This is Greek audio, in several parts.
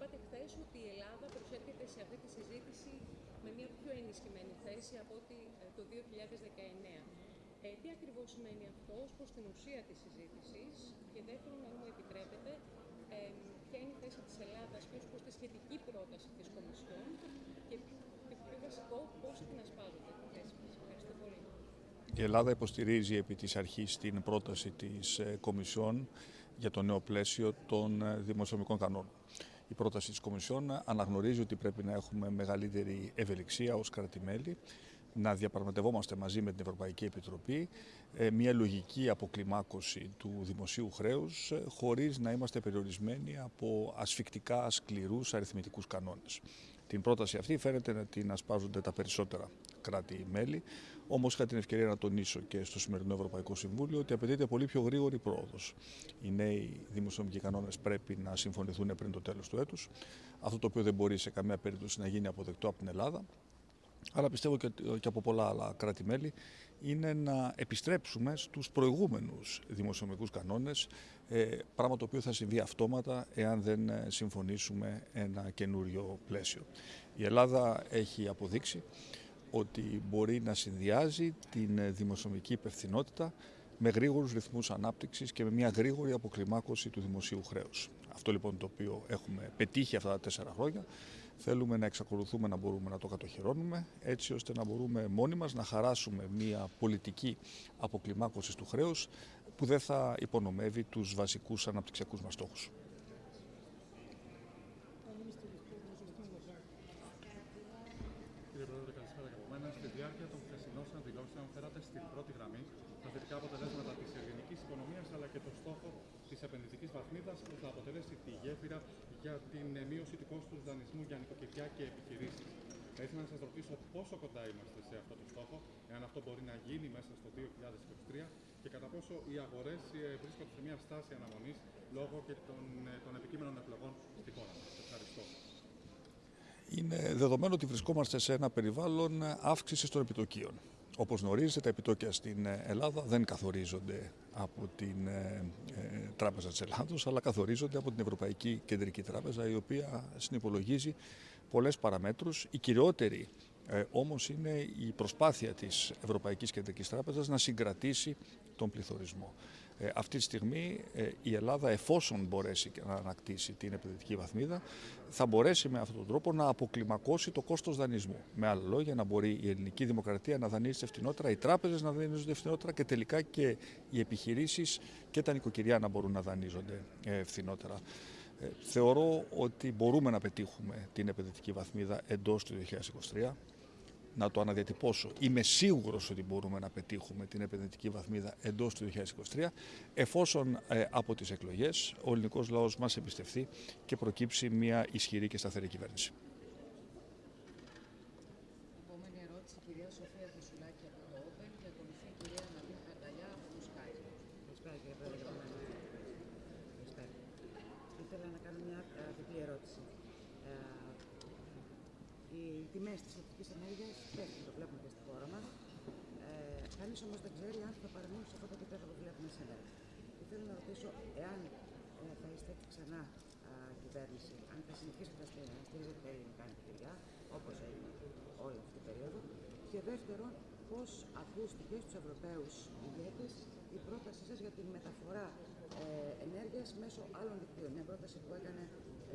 Είπατε χθες ότι η Ελλάδα προσέρχεται σε αυτή τη συζήτηση με μια πιο ενισχυμένη θέση από ότι ε, το 2019. Ε, τι ακριβώς σημαίνει αυτό ως προς την ουσία της συζήτησης; Και δεύτερον, αν μου επιτρέπετε, ε, ποια είναι η θέση της Ελλάδας και ως προς τη σχετική πρόταση της Κομισιόν και το πιο βασικό, πώς την ασπάζονται τη θέση μας. Ευχαριστώ πολύ. Η Ελλάδα υποστηρίζει επί της αρχής την πρόταση της ε, Κομισιόν για το νέο πλαίσιο των ε, δημοσιονομικών κανόνων. Η πρόταση της Κομισιόν αναγνωρίζει ότι πρέπει να έχουμε μεγαλύτερη ευελιξία ως κρατημέλη να διαπραγματευόμαστε μαζί με την Ευρωπαϊκή Επιτροπή ε, μια λογική αποκλιμάκωση του δημοσίου χρέους ε, χωρίς να είμαστε περιορισμένοι από ασφικτικά σκληρούς αριθμητικούς κανόνες. Την πρόταση αυτή φαίνεται να την ασπάζονται τα περισσότερα κράτη-μέλη, όμως είχα την ευκαιρία να τονίσω και στο σημερινό Ευρωπαϊκό Συμβούλιο ότι απαιτείται πολύ πιο γρήγορη πρόοδος. Οι νέοι δημοσιονομικοί κανόνες πρέπει να συμφωνηθούν πριν το τέλος του έτους. Αυτό το οποίο δεν μπορεί σε καμία περίπτωση να γίνει αποδεκτό από την Ελλάδα αλλά πιστεύω και, από πολλά άλλα κράτη-μέλη, είναι να επιστρέψουμε στους προηγούμενους δημοσιονομικούς κανόνες, ε, πράγμα το οποίο θα συμβεί αυτόματα εάν δεν ε, συμφωνήσουμε ένα καινούριο πλαίσιο. Η Ελλάδα έχει αποδείξει ότι μπορεί να συνδυάζει την ε, δημοσιονομική υπευθυνότητα με γρήγορους ρυθμούς ανάπτυξης και με μια γρήγορη αποκλιμάκωση του δημοσίου χρέους. Αυτό λοιπόν το οποίο έχουμε πετύχει αυτά τα τέσσερα χρόνια θέλουμε να εξακολουθούμε να μπορούμε να το κατοχυρώνουμε έτσι ώστε να μπορούμε μόνοι μας να χαράσουμε μια πολιτική αποκλιμάκωσης του χρέους που δεν θα υπονομεύει τους βασικούς αναπτυξιακούς μας στόχους. Κύριε Πρόεδρε, καλησπέρα και από μένα. Στη διάρκεια των χθεσινών συναντηλώσεων φέρατε στην πρώτη γραμμή τα θετικά αποτελέσματα της ελληνική οικονομίας αλλά και το στόχο της επενδυτικής βαθμίδας που θα αποτελέσει τη γέφυρα για την μείωση του κόστους δανεισμού για νοικοκυριά και επιχειρήσεις. Θα ήθελα να σας ρωτήσω πόσο κοντά είμαστε σε αυτό το στόχο, εάν αυτό μπορεί να γίνει μέσα στο 2023 και κατά πόσο οι αγορές ε, βρίσκονται σε μια στάση αναμονής λόγω και των, ε, των επικείμενων εκλογών στη χώρα μας. Ευχαριστώ. Είναι δεδομένο ότι βρισκόμαστε σε ένα περιβάλλον αύξησης των επιτοκίων. Όπως γνωρίζετε, τα επιτόκια στην Ελλάδα δεν καθορίζονται από την ε, ε, Τράπεζα της Ελλάδος, αλλά καθορίζονται από την Ευρωπαϊκή Κεντρική Τράπεζα, η οποία συνυπολογίζει πολλές παραμέτρους. Η κυριότερη ε, όμως είναι η προσπάθεια της Ευρωπαϊκής Κεντρικής Τράπεζας να συγκρατήσει τον πληθωρισμό. Ε, αυτή τη στιγμή ε, η Ελλάδα εφόσον μπορέσει να ανακτήσει την επενδυτική βαθμίδα θα μπορέσει με αυτόν τον τρόπο να αποκλιμακώσει το κόστος δανεισμού. Με άλλα λόγια να μπορεί η ελληνική δημοκρατία να δανείζεται φθηνότερα, οι τράπεζες να δανείζονται φθηνότερα και τελικά και οι επιχειρήσεις και τα νοικοκυριά να μπορούν να δανείζονται φθηνότερα. Θεωρώ ότι μπορούμε να πετύχουμε την επενδυτική βαθμίδα εντός του 2023 να το αναδιατυπώσω. Είμαι σίγουρος ότι μπορούμε να πετύχουμε την επενδυτική βαθμίδα εντός του 2023 εφόσον ε, από τις εκλογές ο ελληνικός λαός μας εμπιστευτεί και προκύψει μια ισχυρή και σταθερή κυβέρνηση. Επόμενη ερώτηση, κυρία Σοφία Φωσουλάκη από το Όπεν και ακολουθεί η κυρία Ναδίν Καρταλιά από το Sky. Καλησπέρα κύριε Πρόεδρε. Καλησπέρα. Ήθελα να κάνω μια διπλή ερώτηση. Ε, οι τιμές της ηλεκτρική ενέργειας πέφτουν, το βλέπουμε και στη χώρα μας. Ε, Κανείς όμως δεν ξέρει αν θα παραμείνουν σε αυτό το επίπεδο που βλέπουμε σήμερα. Ήθελα να ρωτήσω εάν ε, θα είστε ξανά α, κυβέρνηση, αν θα συνεχίσετε να στηρίζετε τα ελληνικά νοικοκυριά, όπως έγινε όλη αυτή την περίοδο. Και δεύτερον, πώς ακούστηκε στους Ευρωπαίους ηγέτες η πρότασή σας για τη μεταφορά ε, ενέργειας μέσω άλλων δικτύων; Μια πρόταση που έκανε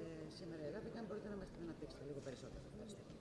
ε, σήμερα η Ελλάδα και αν μπορείτε να μας την αναπτύξετε λίγο περισσότερο. Ευχαριστώ.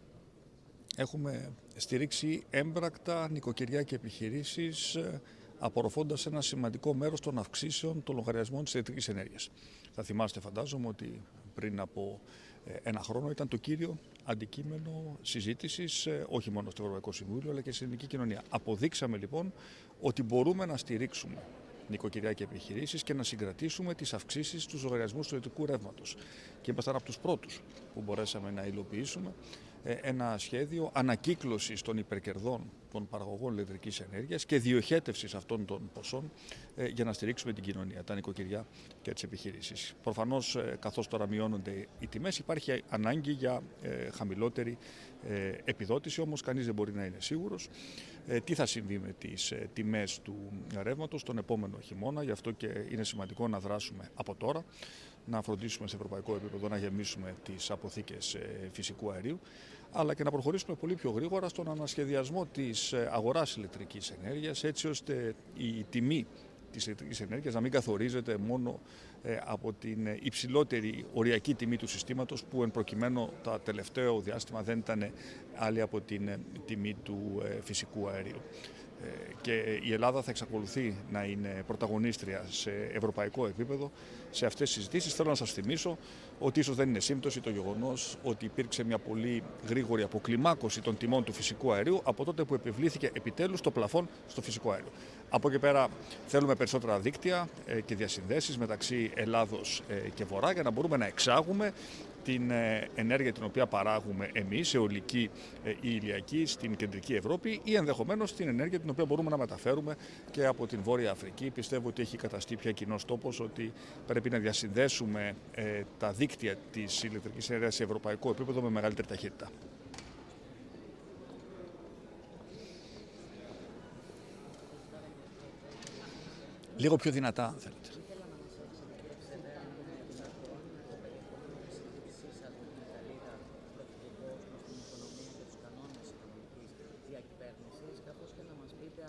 Έχουμε στηρίξει έμπρακτα νοικοκυριά και επιχειρήσεις ε, απορροφώντας ένα σημαντικό μέρος των αυξήσεων των λογαριασμών της ηλεκτρικής ενέργειας. Θα θυμάστε φαντάζομαι ότι πριν από ε, ένα χρόνο ήταν το κύριο αντικείμενο συζήτησης ε, όχι μόνο στο Ευρωπαϊκό Συμβούλιο αλλά και στην ελληνική κοινωνία. Αποδείξαμε λοιπόν ότι μπορούμε να στηρίξουμε νοικοκυριά και επιχειρήσεις και να συγκρατήσουμε τις αυξήσεις στους λογαριασμούς του ηλεκτρικού ρεύματος. Και ήμασταν από τους πρώτους που μπορέσαμε να υλοποιήσουμε ε, ένα σχέδιο ανακύκλωσης των υπερκερδών των παραγωγών ηλεκτρικής ενέργειας και διοχέτευσης αυτών των ποσών ε, για να στηρίξουμε την κοινωνία, τα νοικοκυριά και τις επιχειρήσεις. Προφανώς, ε, καθώς τώρα μειώνονται οι τιμές, υπάρχει ανάγκη για χαμηλότερη επιδότηση, όμως κανείς δεν μπορεί να είναι σίγουρος τι θα συμβεί με τις τιμές του ρεύματος τον επόμενο χειμώνα, γι' αυτό και είναι σημαντικό να δράσουμε από τώρα να φροντίσουμε σε ευρωπαϊκό επίπεδο να γεμίσουμε τις αποθήκες ε, φυσικού αερίου, αλλά και να προχωρήσουμε πολύ πιο γρήγορα στον ανασχεδιασμό της ε, αγοράς ηλεκτρικής ενέργειας, έτσι ώστε η τιμή της ηλεκτρικής ενέργειας να μην καθορίζεται μόνο ε, από την υψηλότερη οριακή τιμή του συστήματος που εν προκειμένου τα τελευταίο διάστημα δεν ήταν άλλη από την τιμή του φυσικού αερίου και η Ελλάδα θα εξακολουθεί να είναι πρωταγωνίστρια σε ευρωπαϊκό επίπεδο σε αυτές τις συζητήσεις. Θέλω να σας θυμίσω ότι ίσως δεν είναι σύμπτωση το γεγονός ότι υπήρξε μια πολύ γρήγορη αποκλιμάκωση των τιμών του φυσικού αερίου από τότε που επιβλήθηκε επιτέλους το πλαφόν στο φυσικό αέριο. Από εκεί πέρα θέλουμε περισσότερα δίκτυα ε, και διασυνδέσεις μεταξύ Ελλάδος ε, και Βορρά για να μπορούμε να εξάγουμε την ε, ενέργεια την οποία παράγουμε εμείς, αιωλική ή ηλιακή, στην κεντρική Ευρώπη ή ενδεχομένως την ενέργεια την οποία μπορούμε να μεταφέρουμε και από την Βόρεια Αφρική. Πιστεύω ότι έχει καταστεί πια κοινός τόπος ότι πρέπει να διασυνδέσουμε τα δίκτυα της ηλεκτρικής ενέργειας σε ευρωπαϊκό επίπεδο με μεγαλύτερη ταχύτητα. Λίγο πιο δυνατά, αν θέλετε.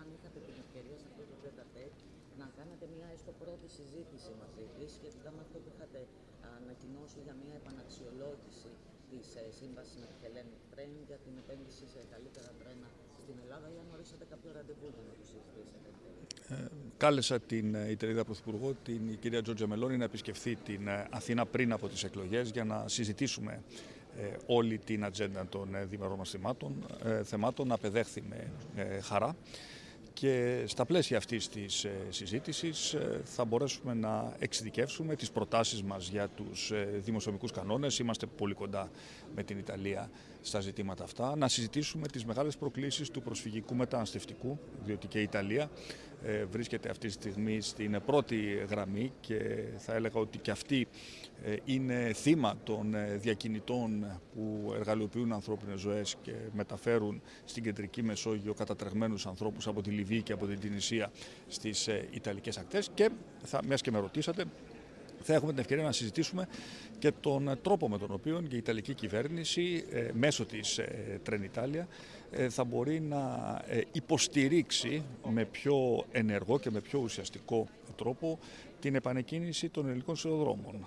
Αν είχατε την ευκαιρία σε αυτό το τέταρτο να κάνετε μια έστω πρώτη συζήτηση μαζί της σχετικά με αυτό που είχατε ανακοινώσει για μια επαναξιολόγηση της ε, σύμβασης με τη Hellenic Train για την επένδυση σε καλύτερα τρένα στην Ελλάδα ή αν ορίσατε κάποιο ραντεβού για να το συζητήσετε. Ε, κάλεσα την ε, Ιτερίδα Πρωθυπουργό, την κυρία Τζόρτζα Μελώνη, να επισκεφθεί την Αθήνα πριν από τις εκλογές για να συζητήσουμε όλη την ατζέντα των διμερών μας θεμάτων, θεμάτων απεδέχθη με χαρά και στα πλαίσια αυτής της ε, συζήτησης ε, θα μπορέσουμε να εξειδικεύσουμε τις προτάσεις μας για τους ε, δημοσιομικούς κανόνες. Είμαστε πολύ κοντά με την Ιταλία στα ζητήματα αυτά. Να συζητήσουμε τις μεγάλες προκλήσεις του προσφυγικού μεταναστευτικού, διότι και η Ιταλία βρίσκεται αυτή τη στιγμή στην πρώτη γραμμή και θα έλεγα ότι και αυτή είναι θύμα των διακινητών που εργαλειοποιούν ανθρώπινες ζωές και μεταφέρουν στην κεντρική Μεσόγειο κατατρεγμένους ανθρώπους από τη Λιβύη και από την Τινησία στις ε, Ιταλικές ακτές. Και θα, μιας και με ρωτήσατε θα έχουμε την ευκαιρία να συζητήσουμε και τον τρόπο με τον οποίο η Ιταλική κυβέρνηση ε, μέσω της ε, Τρενιτάλια θα μπορεί να υποστηρίξει με πιο ενεργό και με πιο ουσιαστικό τρόπο την επανεκκίνηση των ελληνικών σιδηροδρόμων.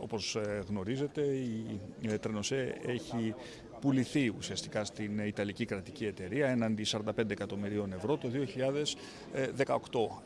Όπως γνωρίζετε η Τρενοσέ έχει πουληθεί ουσιαστικά στην Ιταλική κρατική εταιρεία έναντι 45 εκατομμυρίων ευρώ το 2018.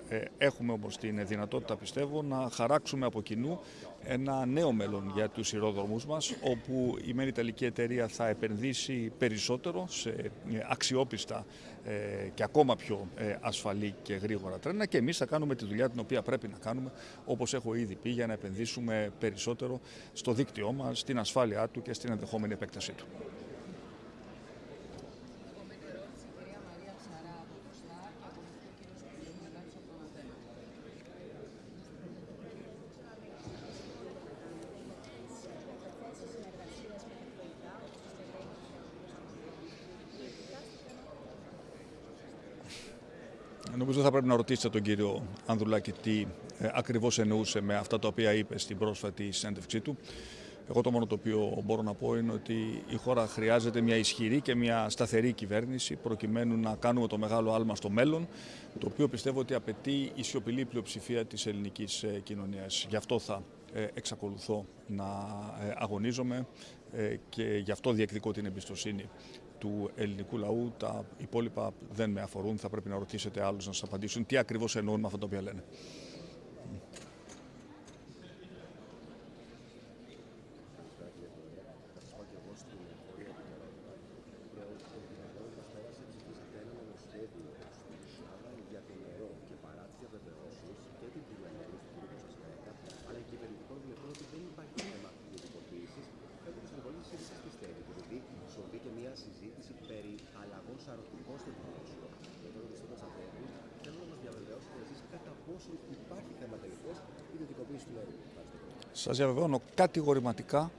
Ε, έχουμε όμως την δυνατότητα πιστεύω να χαράξουμε από κοινού ένα νέο μέλλον για τους ηρόδρομους μας όπου η μένη Ιταλική εταιρεία θα επενδύσει περισσότερο σε ε, αξιόπιστα ε, και ακόμα πιο ασφαλή και γρήγορα τρένα και εμείς θα κάνουμε τη δουλειά την οποία πρέπει να κάνουμε όπως έχω ήδη πει για να επενδύσουμε περισσότερο στο δίκτυό μας, στην ασφάλειά του και στην ενδεχόμενη επέκτασή του. Νομίζω θα πρέπει να ρωτήσετε τον κύριο Ανδρουλάκη τι ε, ακριβώς εννοούσε με αυτά τα οποία είπε στην πρόσφατη συνέντευξή του. Εγώ το μόνο το οποίο μπορώ να πω είναι ότι η χώρα χρειάζεται μια ισχυρή και μια σταθερή κυβέρνηση προκειμένου να κάνουμε το μεγάλο άλμα στο μέλλον, το οποίο πιστεύω ότι απαιτεί η σιωπηλή πλειοψηφία της ελληνικής ε, κοινωνίας. Γι' αυτό θα ε, εξακολουθώ να ε, αγωνίζομαι και γι' αυτό διεκδικώ την εμπιστοσύνη του ελληνικού λαού. Τα υπόλοιπα δεν με αφορούν. Θα πρέπει να ρωτήσετε άλλους να σας απαντήσουν τι ακριβώς εννοούν με αυτά τα οποία λένε. Σας διαβεβαιώνω κατηγορηματικά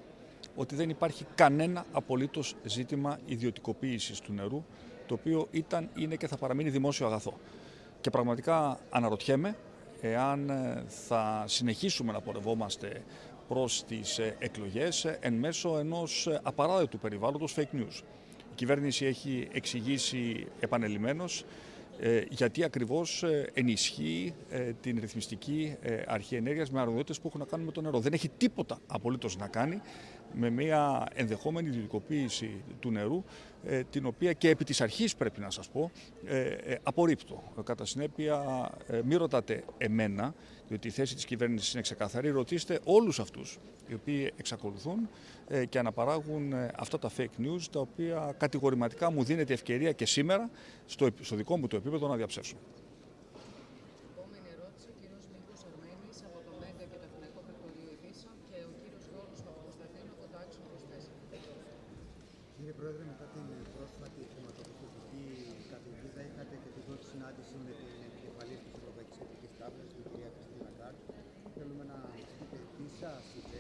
ότι δεν υπάρχει κανένα απολύτως ζήτημα ιδιωτικοποίησης του νερού, το οποίο ήταν, είναι και θα παραμείνει δημόσιο αγαθό. Και πραγματικά αναρωτιέμαι εάν ε, θα συνεχίσουμε να πορευόμαστε προς τις ε, εκλογές ε, εν μέσω ενός απαράδεκτου περιβάλλοντος fake news. Η κυβέρνηση έχει εξηγήσει επανελειμμένως γιατί ακριβώς ενισχύει την ρυθμιστική αρχή ενέργειας με αρμοδιότητες που έχουν να κάνουν με το νερό. Δεν έχει τίποτα απολύτως να κάνει με μια ενδεχόμενη ιδιωτικοποίηση του νερού, ε, την οποία και επί της αρχής πρέπει να σας πω, ε, ε, απορρίπτω. Κατά συνέπεια, μη ρωτάτε εμένα, διότι η θέση της κυβέρνησης είναι ξεκαθαρή, ρωτήστε όλους αυτούς οι οποίοι εξακολουθούν και αναπαράγουν αυτά τα fake news, τα οποία κατηγορηματικά μου δίνεται ευκαιρία και σήμερα, στο, στο δικό μου το επίπεδο, να διαψεύσουν. Κύριε Πρόεδρε, μετά την πρόσφατη χρηματοπιστωτική καταιγίδα, είχατε και την πρώτη συνάντηση με την επικεφαλή τη Ευρωπαϊκή Κεντρική Τράπεζα, την κυρία Κριστίνα Γκάρτ. Θέλουμε να μα πείτε τι σα είπε,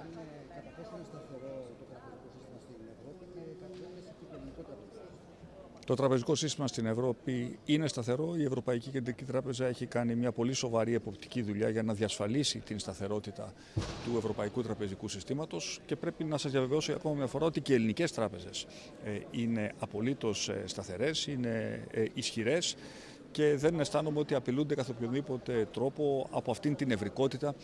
αν ε, κατά πόσο είναι σταθερό το τραπεζικό σύστημα στην Ευρώπη και κατά πόσο είναι το ελληνικό τραπεζικό σύστημα. Το τραπεζικό σύστημα στην Ευρώπη είναι σταθερό. Η Ευρωπαϊκή Κεντρική Τράπεζα έχει κάνει μια πολύ σοβαρή εποπτική δουλειά για να διασφαλίσει την σταθερότητα του Ευρωπαϊκού Τραπεζικού Συστήματος και πρέπει να σας διαβεβαιώσω ακόμα μια φορά ότι και οι ελληνικές τράπεζες ε, είναι απολύτως ε, σταθερές, είναι ε, ισχυρές και δεν αισθάνομαι ότι απειλούνται καθ' οποιοδήποτε τρόπο από αυτήν την ευρικότητα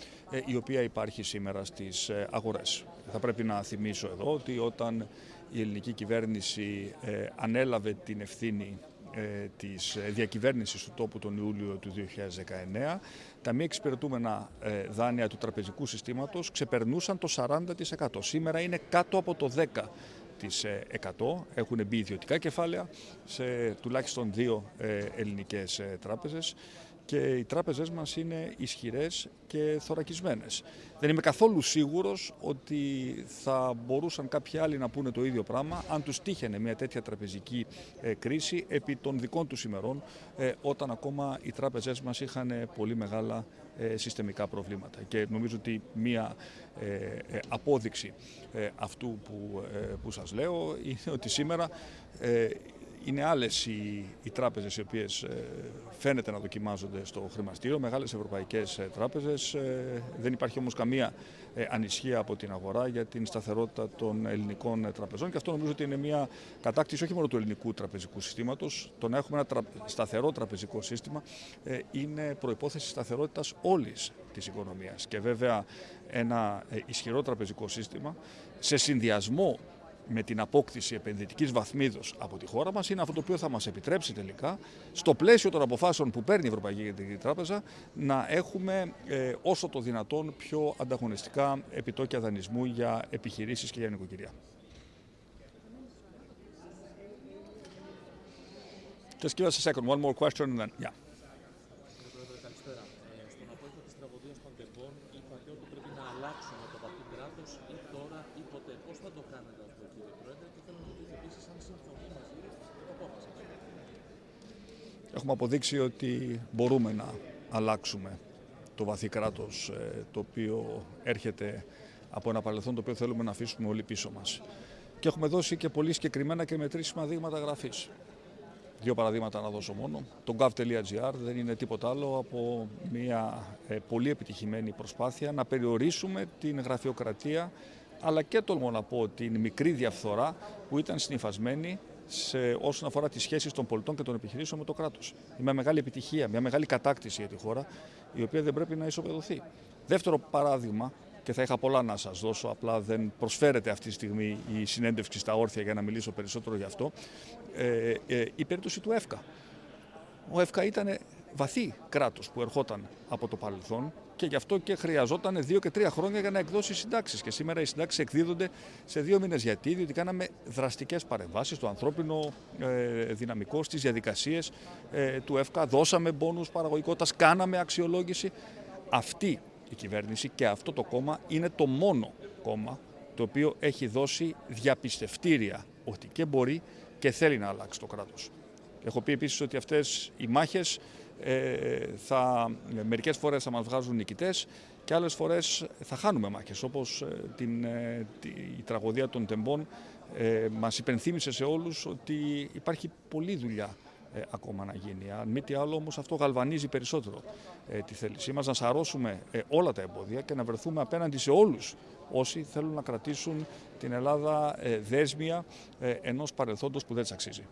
η οποία υπάρχει σήμερα στις αγορές. Θα πρέπει να θυμίσω εδώ ότι όταν η ελληνική κυβέρνηση ε, ανέλαβε την ευθύνη ε, της διακυβέρνησης του τόπου τον Ιούλιο του 2019, τα μη εξυπηρετούμενα ε, δάνεια του τραπεζικού συστήματος ξεπερνούσαν το 40%. Σήμερα είναι κάτω από το 10%. 100 έχουν μπει ιδιωτικά κεφάλαια σε τουλάχιστον δύο ελληνικές τράπεζες και οι τράπεζές μας είναι ισχυρές και θωρακισμένες. Δεν είμαι καθόλου σίγουρος ότι θα μπορούσαν κάποιοι άλλοι να πούνε το ίδιο πράγμα αν τους τύχαινε μια τέτοια τραπεζική ε, κρίση επί των δικών τους ημερών ε, όταν ακόμα οι τράπεζές μας είχαν πολύ μεγάλα ε, συστημικά προβλήματα. Και νομίζω ότι μία απόδειξη αυτού που, που σας λέω είναι ότι σήμερα είναι άλλες οι, οι τράπεζες οι οποίες ε, φαίνεται να δοκιμάζονται στο χρηματιστήριο, μεγάλες ευρωπαϊκές ε, τράπεζες. Ε, δεν υπάρχει όμως καμία ανησυχία από την αγορά για την σταθερότητα των ελληνικών τραπεζών και αυτό νομίζω ότι είναι μια κατάκτηση όχι μόνο του ελληνικού τραπεζικού συστήματος. Το να έχουμε ένα σταθερό τραπεζικό σύστημα είναι προϋπόθεση σταθερότητας όλης της οικονομίας. Και βέβαια ένα ισχυρό τραπεζικό σύστημα σε συνδυασμό με την απόκτηση επενδυτικής βαθμίδος από τη χώρα μας είναι αυτό το οποίο θα μας επιτρέψει τελικά, στο πλαίσιο των αποφάσεων που παίρνει η Ευρωπαϊκή Κεντρική Τράπεζα, να έχουμε ε, όσο το δυνατόν πιο ανταγωνιστικά επιτόκια δανεισμού για επιχειρήσεις και για νοικοκυριά. Just give us a second, one more question and then, yeah. Έχουμε αποδείξει ότι μπορούμε να αλλάξουμε το βαθύ κράτος ε, το οποίο έρχεται από ένα παρελθόν το οποίο θέλουμε να αφήσουμε όλοι πίσω μας. Και έχουμε δώσει και πολύ συγκεκριμένα και μετρήσιμα δείγματα γραφής. Δύο παραδείγματα να δώσω μόνο. Το gov.gr δεν είναι τίποτα άλλο από μια ε, πολύ επιτυχημένη προσπάθεια να περιορίσουμε την γραφειοκρατία αλλά και τολμώ να πω την μικρή διαφθορά που ήταν συνειφασμένη σε όσον αφορά τις σχέσεις των πολιτών και των επιχειρήσεων με το κράτος. Είναι μια μεγάλη επιτυχία, μια μεγάλη κατάκτηση για τη χώρα, η οποία δεν πρέπει να ισοπεδωθεί. Δεύτερο παράδειγμα, και θα είχα πολλά να σας δώσω, απλά δεν προσφέρεται αυτή τη στιγμή η συνέντευξη στα όρθια για να μιλήσω περισσότερο γι' αυτό, ε, ε, η περίπτωση του ΕΦΚΑ. Ο ΕΦΚΑ ήταν βαθύ κράτος που ερχόταν από το παρελθόν και γι' αυτό και χρειαζόταν δύο και τρία χρόνια για να εκδώσει συντάξεις. Και σήμερα οι συντάξεις εκδίδονται σε δύο μήνες. Γιατί, διότι κάναμε δραστικές παρεμβάσεις στο ανθρώπινο ε, δυναμικό, στις διαδικασίες ε, του ΕΦΚΑ. Δώσαμε πόνου παραγωγικότητας, κάναμε αξιολόγηση. Αυτή η κυβέρνηση και αυτό το κόμμα είναι το μόνο κόμμα το οποίο έχει δώσει διαπιστευτήρια ότι και μπορεί και θέλει να αλλάξει το κράτος. Έχω πει επίσης ότι αυτές οι μάχες ε, θα, μερικές φορές θα μας βγάζουν νικητές και άλλες φορές θα χάνουμε μάχες, όπως ε, την, ε, τη, η τραγωδία των τεμπών ε, μας υπενθύμησε σε όλους ότι υπάρχει πολλή δουλειά ε, ακόμα να γίνει. Αν μη τι άλλο όμως αυτό γαλβανίζει περισσότερο ε, τη θέλησή μας να σαρώσουμε ε, όλα τα εμπόδια και να βρεθούμε απέναντι σε όλους όσοι θέλουν να κρατήσουν την Ελλάδα ε, δέσμια ενός παρελθόντος που δεν της αξίζει.